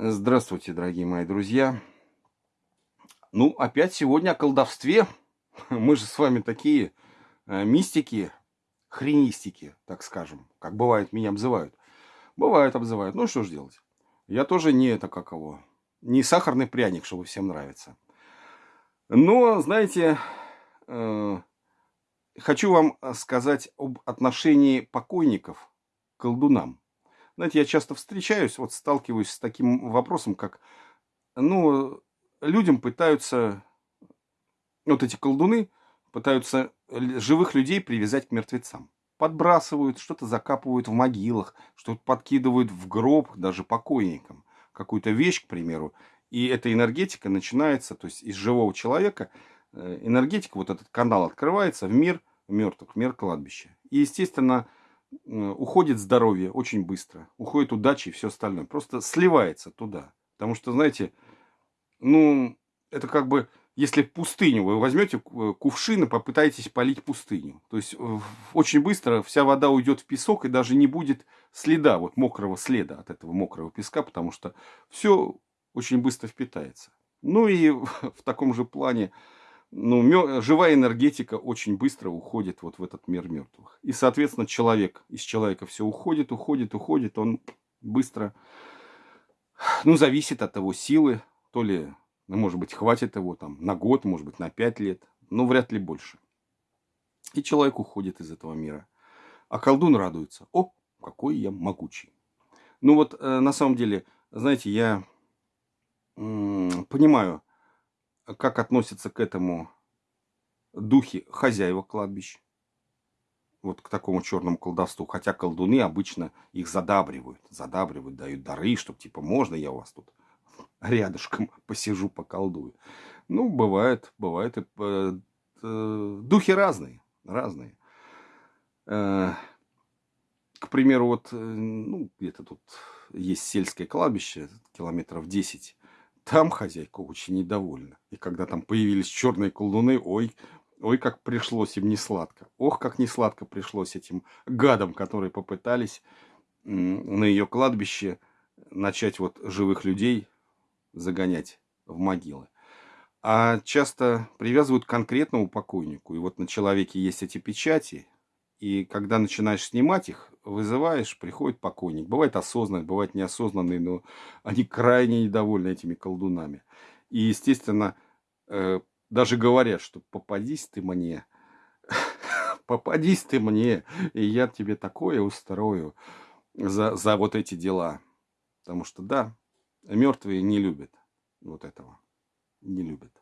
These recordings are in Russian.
Здравствуйте, дорогие мои друзья. Ну, опять сегодня о колдовстве. Мы же с вами такие э, мистики, хренистики, так скажем, как бывает меня обзывают. Бывает обзывают. Ну, что ж делать? Я тоже не это как его, не сахарный пряник, чтобы всем нравится. Но, знаете, э, хочу вам сказать об отношении покойников к колдунам. Знаете, я часто встречаюсь, вот сталкиваюсь с таким вопросом, как, ну, людям пытаются, вот эти колдуны пытаются живых людей привязать к мертвецам. Подбрасывают, что-то закапывают в могилах, что-то подкидывают в гроб даже покойникам. Какую-то вещь, к примеру. И эта энергетика начинается, то есть из живого человека, э, энергетика, вот этот канал открывается в мир мертвых, в мир кладбища. И, естественно, уходит здоровье очень быстро, уходит удача и все остальное. Просто сливается туда. Потому что, знаете, ну, это как бы, если пустыню вы возьмете э, кувшин и попытаетесь полить пустыню. То есть очень быстро вся вода уйдет в песок и даже не будет следа, вот мокрого следа от этого мокрого песка, потому что все очень быстро впитается. Ну и в таком же плане ну, живая энергетика очень быстро уходит вот в этот мир мертвых. И, соответственно, человек, из человека все уходит, уходит, уходит, он быстро, ну, зависит от его силы, то ли, ну, может быть, хватит его там на год, может быть, на пять лет, но вряд ли больше. И человек уходит из этого мира. А колдун радуется. О, какой я могучий. Ну вот, э, на самом деле, знаете, я понимаю, как относятся к этому духи хозяева кладбищ. Вот к такому черному колдовству. Хотя колдуны обычно их задабривают. Задабривают, дают дары, чтобы типа можно я у вас тут рядышком посижу, поколдую. Ну, бывает, бывает. И, э, э, духи разные, разные. Э, к примеру, вот, э, ну, где-то тут есть сельское кладбище, километров 10 там хозяйка очень недовольна. И когда там появились черные колдуны, ой, ой, как пришлось им не сладко. Ох, как не сладко пришлось этим гадам, которые попытались на ее кладбище начать вот живых людей загонять в могилы. А часто привязывают к конкретному покойнику. И вот на человеке есть эти печати. И когда начинаешь снимать их, вызываешь, приходит покойник. Бывает осознанный, бывает неосознанный, но они крайне недовольны этими колдунами. И, естественно, э, даже говорят, что попадись ты мне, попадись ты мне, и я тебе такое устрою за, за вот эти дела. Потому что, да, мертвые не любят вот этого. Не любят.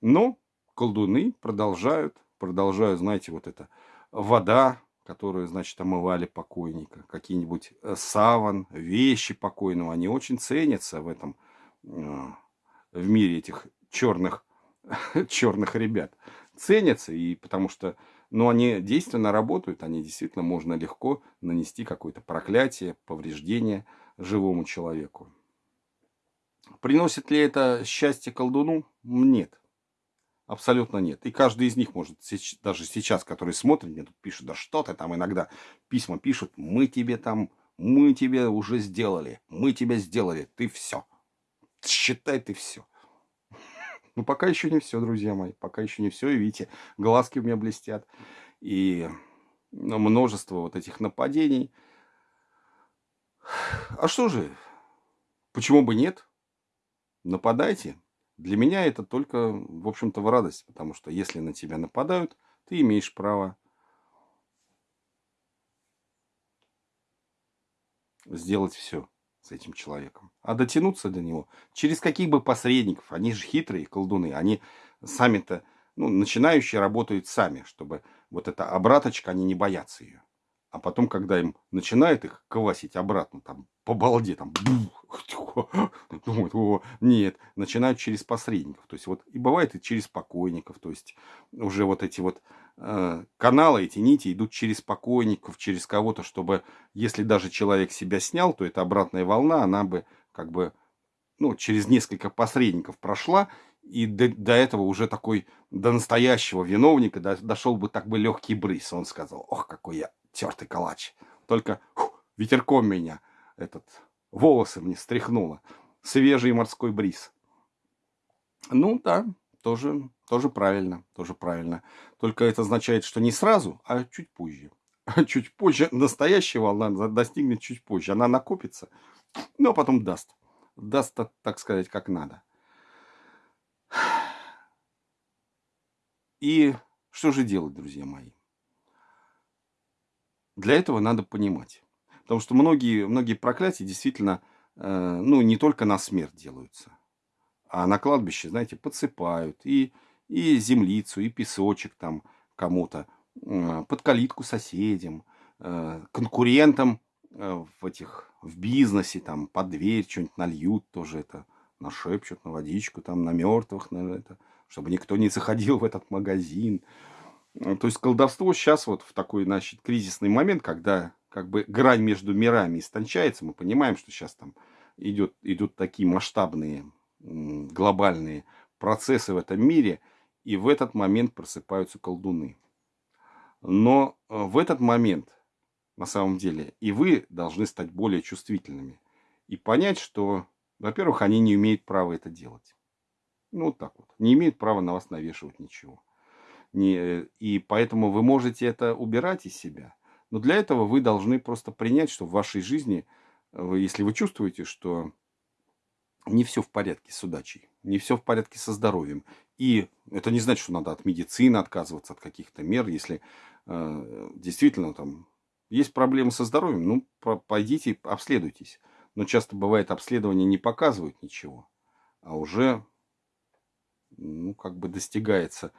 Но колдуны продолжают, продолжают, знаете, вот это вода, которые, значит, омывали покойника, какие-нибудь э, саван, вещи покойного, они очень ценятся в этом, э, в мире этих черных, черных ребят. Ценятся, и потому что, ну, они действенно работают, они действительно можно легко нанести какое-то проклятие, повреждение живому человеку. Приносит ли это счастье колдуну? Нет. Абсолютно нет. И каждый из них может, даже сейчас, который смотрит, мне тут пишут, да что ты там иногда письма пишут, мы тебе там, мы тебе уже сделали, мы тебя сделали, ты все. Считай, ты все. Ну, пока еще не все, друзья мои, пока еще не все. И видите, глазки у меня блестят. И ну, множество вот этих нападений. А что же, почему бы нет? Нападайте, для меня это только, в общем-то, в радость, потому что если на тебя нападают, ты имеешь право сделать все с этим человеком. А дотянуться до него через каких бы посредников, они же хитрые колдуны, они сами-то, ну, начинающие работают сами, чтобы вот эта обраточка, они не боятся ее. А потом, когда им начинает их квасить обратно, там, по балде, там, думают, о, нет, начинают через посредников. То есть, вот, и бывает и через покойников. То есть, уже вот эти вот э, каналы, эти нити идут через покойников, через кого-то, чтобы, если даже человек себя снял, то эта обратная волна, она бы, как бы, ну, через несколько посредников прошла, и до, до этого уже такой, до настоящего виновника до, дошел бы так бы легкий брыз. Он сказал, ох, какой я тертый калач. Только фу, ветерком меня этот волосы мне стряхнуло. Свежий морской бриз. Ну да, тоже, тоже правильно, тоже правильно. Только это означает, что не сразу, а чуть позже. Чуть позже, настоящая волна достигнет чуть позже. Она накопится, но потом даст. Даст, так сказать, как надо. И что же делать, друзья мои? Для этого надо понимать. Потому что многие, многие проклятия действительно, э, ну, не только на смерть делаются. А на кладбище, знаете, подсыпают и, и землицу, и песочек там кому-то, э, под калитку соседям, э, конкурентам э, в этих, в бизнесе, там, под дверь что-нибудь нальют, тоже это нашепчут на водичку, там, на мертвых, на это, чтобы никто не заходил в этот магазин. То есть колдовство сейчас вот в такой, значит, кризисный момент, когда как бы грань между мирами истончается, мы понимаем, что сейчас там идет, идут такие масштабные глобальные процессы в этом мире, и в этот момент просыпаются колдуны. Но э, в этот момент, на самом деле, и вы должны стать более чувствительными и понять, что, во-первых, они не имеют права это делать. Ну, вот так вот. Не имеют права на вас навешивать ничего. Не, и поэтому вы можете это убирать из себя. Но для этого вы должны просто принять, что в вашей жизни, вы, если вы чувствуете, что не все в порядке с удачей, не все в порядке со здоровьем. И это не значит, что надо от медицины отказываться, от каких-то мер. Если э, действительно там есть проблемы со здоровьем, ну, пойдите, обследуйтесь. Но часто бывает, обследование не показывают ничего, а уже, ну, как бы достигается.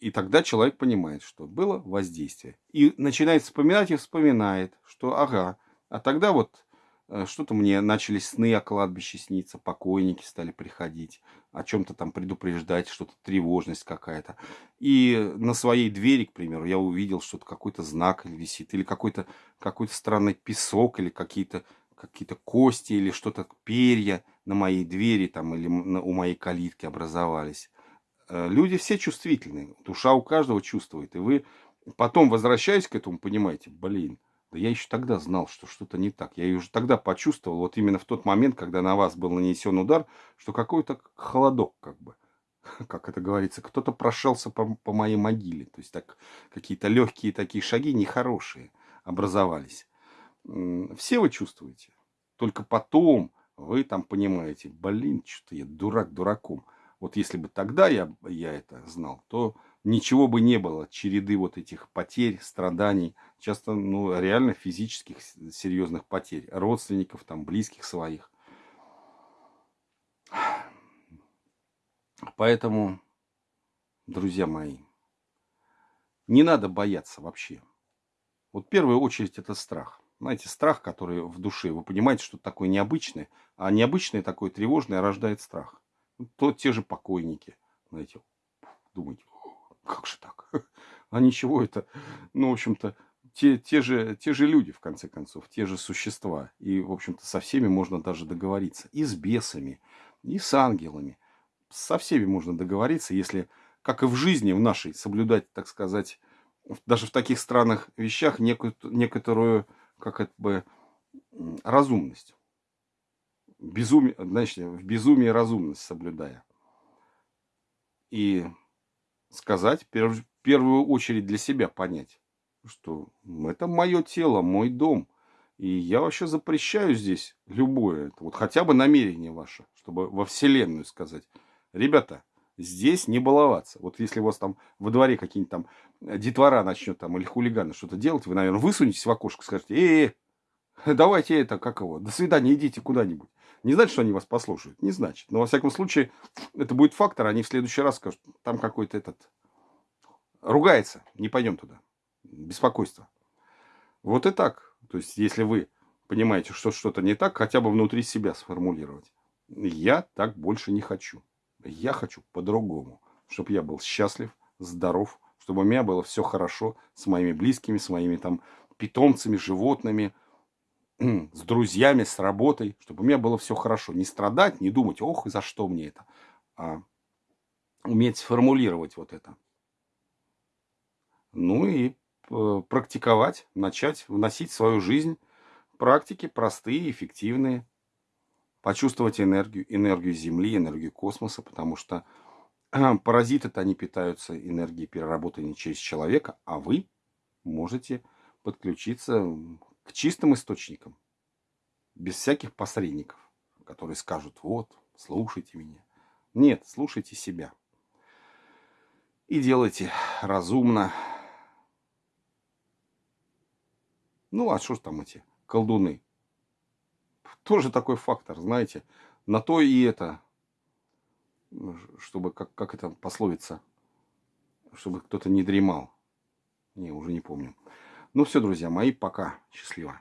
И тогда человек понимает, что было воздействие. И начинает вспоминать и вспоминает, что ага, а тогда вот Э, что-то мне начали сны о кладбище сниться, покойники стали приходить, о чем-то там предупреждать, что-то тревожность какая-то. И на своей двери, к примеру, я увидел что-то, какой-то знак висит, или какой-то какой странный песок, или какие-то какие-то кости, или что-то, перья на моей двери там, или у моей калитки образовались. Э, люди все чувствительны, душа у каждого чувствует. И вы потом, возвращаясь к этому, понимаете, блин, да я еще тогда знал, что что-то не так. Я уже тогда почувствовал, вот именно в тот момент, когда на вас был нанесен удар, что какой-то холодок, как бы, как это говорится, кто-то прошелся по, по моей могиле. То есть так какие-то легкие такие шаги, нехорошие, образовались. Все вы чувствуете. Только потом вы там понимаете, блин, что-то я дурак дураком. Вот если бы тогда я, я это знал, то ничего бы не было, череды вот этих потерь, страданий, часто ну, реально физических серьезных потерь, родственников, там, близких своих. Поэтому, друзья мои, не надо бояться вообще. Вот в первую очередь это страх. Знаете, страх, который в душе, вы понимаете, что такое необычное, а необычное такое тревожное рождает страх. То те же покойники, знаете, думаете, как же так? А ничего это, ну, в общем-то, те, те, же, те же люди, в конце концов, те же существа. И, в общем-то, со всеми можно даже договориться. И с бесами, и с ангелами. Со всеми можно договориться, если, как и в жизни в нашей, соблюдать, так сказать, даже в таких странных вещах некую, некоторую, как это бы, разумность. Безумие, значит, в безумии разумность соблюдая. И сказать, в первую очередь для себя понять, что это мое тело, мой дом. И я вообще запрещаю здесь любое, вот хотя бы намерение ваше, чтобы во Вселенную сказать, ребята, здесь не баловаться. Вот если у вас там во дворе какие-нибудь там детвора начнет там или хулиганы что-то делать, вы, наверное, высунетесь в окошко скажете, эй, -э давайте это, как его, до свидания, идите куда-нибудь. Не значит, что они вас послушают, не значит. Но, во всяком случае, это будет фактор, они в следующий раз скажут, там какой-то этот ругается, не пойдем туда. Беспокойство. Вот и так. То есть, если вы понимаете, что что-то не так, хотя бы внутри себя сформулировать. Я так больше не хочу. Я хочу по-другому. Чтобы я был счастлив, здоров, чтобы у меня было все хорошо с моими близкими, с моими там питомцами, животными, с друзьями, с работой, чтобы у меня было все хорошо. Не страдать, не думать, ох, за что мне это, а уметь сформулировать вот это. Ну и э, практиковать, начать вносить в свою жизнь Практики простые, эффективные. Почувствовать энергию, энергию Земли, энергию космоса, потому что паразиты-то они питаются энергией, переработанной через человека, а вы можете подключиться к чистым источникам, без всяких посредников, которые скажут, вот, слушайте меня. Нет, слушайте себя. И делайте разумно. Ну, а что ж там эти колдуны? Тоже такой фактор, знаете. На то и это, чтобы, как, как это пословица, чтобы кто-то не дремал. Не, уже не помню. Ну все, друзья мои, пока. Счастливо.